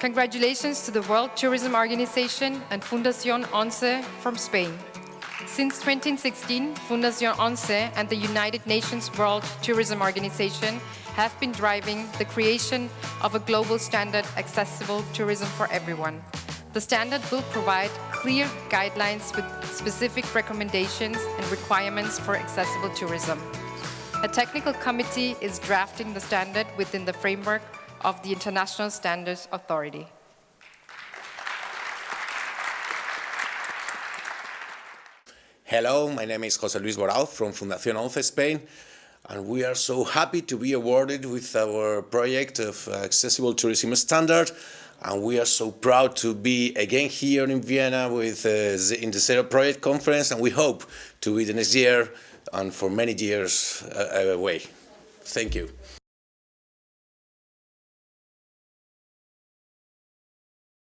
Congratulations to the World Tourism Organization and Fundación ONCE from Spain. Since 2016, Fundación ONCE and the United Nations World Tourism Organization have been driving the creation of a global standard accessible tourism for everyone. The standard will provide clear guidelines with specific recommendations and requirements for accessible tourism. A technical committee is drafting the standard within the framework of the International Standards Authority. Hello, my name is José Luis Borao from Fundación ONCE Spain, and we are so happy to be awarded with our project of accessible tourism standard, and we are so proud to be again here in Vienna with uh, in the Zero Project Conference, and we hope to be the next year and for many years uh, away. Thank you.